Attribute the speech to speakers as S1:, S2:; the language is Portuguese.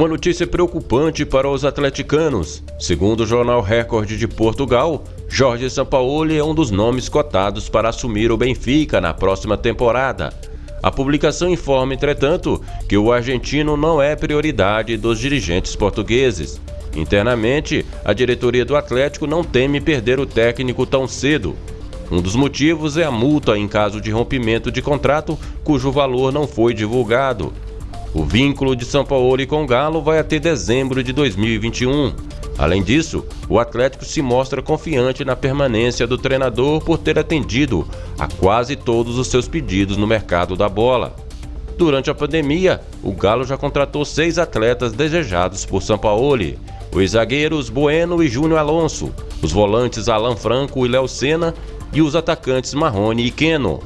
S1: Uma notícia preocupante para os atleticanos. Segundo o jornal Record de Portugal, Jorge Sampaoli é um dos nomes cotados para assumir o Benfica na próxima temporada. A publicação informa, entretanto, que o argentino não é prioridade dos dirigentes portugueses. Internamente, a diretoria do Atlético não teme perder o técnico tão cedo. Um dos motivos é a multa em caso de rompimento de contrato, cujo valor não foi divulgado. O vínculo de São Paulo com o Galo vai até dezembro de 2021. Além disso, o Atlético se mostra confiante na permanência do treinador por ter atendido a quase todos os seus pedidos no mercado da bola. Durante a pandemia, o Galo já contratou seis atletas desejados por São Paulo: os zagueiros Bueno e Júnior Alonso, os volantes Alan Franco e Léo Senna e os atacantes Marrone e Keno.